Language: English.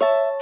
you